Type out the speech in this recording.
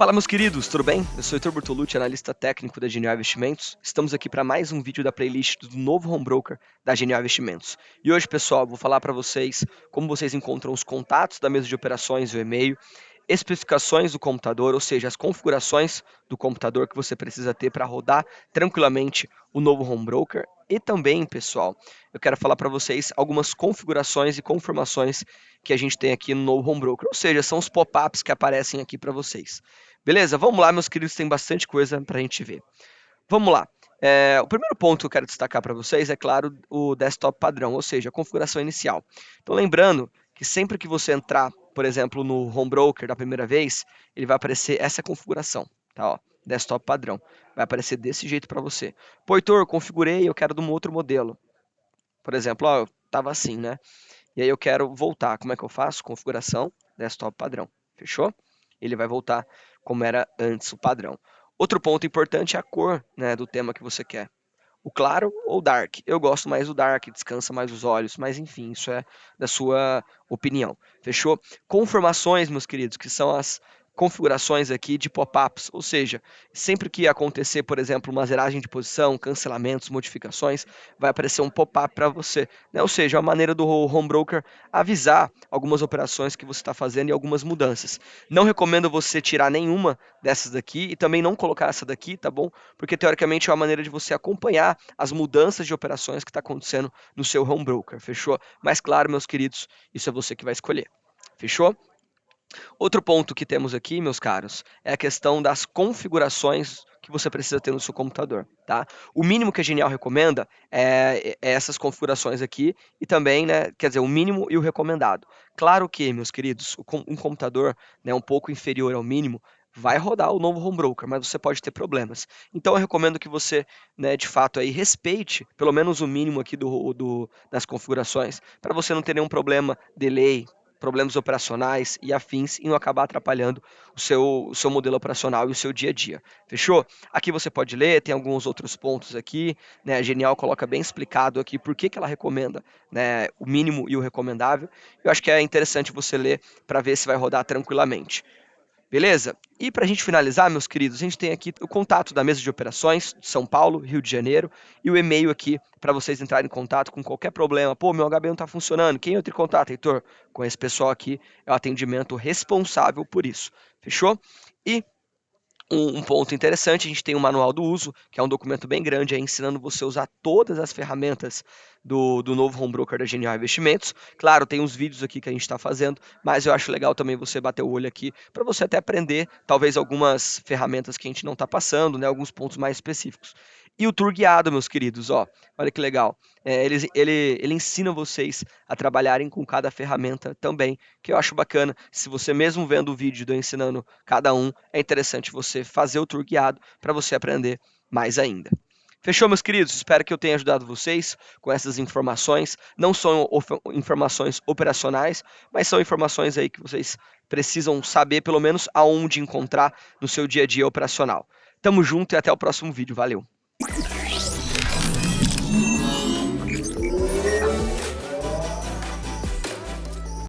Fala meus queridos, tudo bem? Eu sou Heitor Bertolucci, analista técnico da Genial Investimentos. Estamos aqui para mais um vídeo da playlist do novo home broker da Genial Investimentos. E hoje, pessoal, vou falar para vocês como vocês encontram os contatos da mesa de operações o e-mail, especificações do computador, ou seja, as configurações do computador que você precisa ter para rodar tranquilamente o novo home broker. E também, pessoal, eu quero falar para vocês algumas configurações e confirmações que a gente tem aqui no novo home broker, ou seja, são os pop-ups que aparecem aqui para vocês. Beleza? Vamos lá, meus queridos, tem bastante coisa para a gente ver. Vamos lá. É, o primeiro ponto que eu quero destacar para vocês é, claro, o desktop padrão, ou seja, a configuração inicial. Então, lembrando que sempre que você entrar, por exemplo, no Home Broker da primeira vez, ele vai aparecer essa configuração, tá? Ó, desktop padrão. Vai aparecer desse jeito para você. Pô, Heitor, configurei, eu quero de um outro modelo. Por exemplo, ó, eu estava assim, né? E aí eu quero voltar. Como é que eu faço? Configuração, desktop padrão. Fechou? Ele vai voltar como era antes o padrão. Outro ponto importante é a cor né, do tema que você quer. O claro ou dark? Eu gosto mais do dark, descansa mais os olhos, mas enfim, isso é da sua opinião. Fechou? Confirmações, meus queridos, que são as configurações aqui de pop-ups, ou seja, sempre que acontecer, por exemplo, uma zeragem de posição, cancelamentos, modificações, vai aparecer um pop-up para você. Né? Ou seja, a maneira do home broker avisar algumas operações que você está fazendo e algumas mudanças. Não recomendo você tirar nenhuma dessas daqui e também não colocar essa daqui, tá bom? Porque teoricamente é uma maneira de você acompanhar as mudanças de operações que está acontecendo no seu home broker, fechou? Mas claro, meus queridos, isso é você que vai escolher. Fechou? Outro ponto que temos aqui, meus caros, é a questão das configurações que você precisa ter no seu computador, tá? O mínimo que a Genial recomenda é, é essas configurações aqui e também, né, quer dizer, o mínimo e o recomendado. Claro que, meus queridos, um computador né, um pouco inferior ao mínimo vai rodar o novo home broker, mas você pode ter problemas. Então eu recomendo que você, né, de fato, aí respeite pelo menos o mínimo aqui do, do das configurações, para você não ter nenhum problema, delay, problemas operacionais e afins e não acabar atrapalhando o seu, o seu modelo operacional e o seu dia a dia. Fechou? Aqui você pode ler, tem alguns outros pontos aqui. Né? A Genial coloca bem explicado aqui por que, que ela recomenda né, o mínimo e o recomendável. Eu acho que é interessante você ler para ver se vai rodar tranquilamente. Beleza? E para a gente finalizar, meus queridos, a gente tem aqui o contato da mesa de operações de São Paulo, Rio de Janeiro, e o e-mail aqui para vocês entrarem em contato com qualquer problema. Pô, meu HB não está funcionando. Quem entra em contato, Heitor? Com esse pessoal aqui, é o atendimento responsável por isso. Fechou? E um, um, ponto interessante, a gente tem o um manual do uso, que é um documento bem grande, aí, ensinando você a usar todas as ferramentas do, do novo home broker da Genial Investimentos. Claro, tem uns vídeos aqui que a gente está fazendo, mas eu acho legal também você bater o olho aqui para você até aprender, talvez, algumas ferramentas que a gente não está passando, né, alguns pontos mais específicos. E o tour guiado, meus queridos, ó, olha que legal. É, ele, ele, ele ensina vocês a trabalharem com cada ferramenta também, que eu acho bacana. Se você mesmo vendo o vídeo do ensinando cada um, é interessante você fazer o tour guiado para você aprender mais ainda. Fechou, meus queridos? Espero que eu tenha ajudado vocês com essas informações. Não são informações operacionais, mas são informações aí que vocês precisam saber, pelo menos, aonde encontrar no seu dia a dia operacional. Tamo junto e até o próximo vídeo. Valeu! you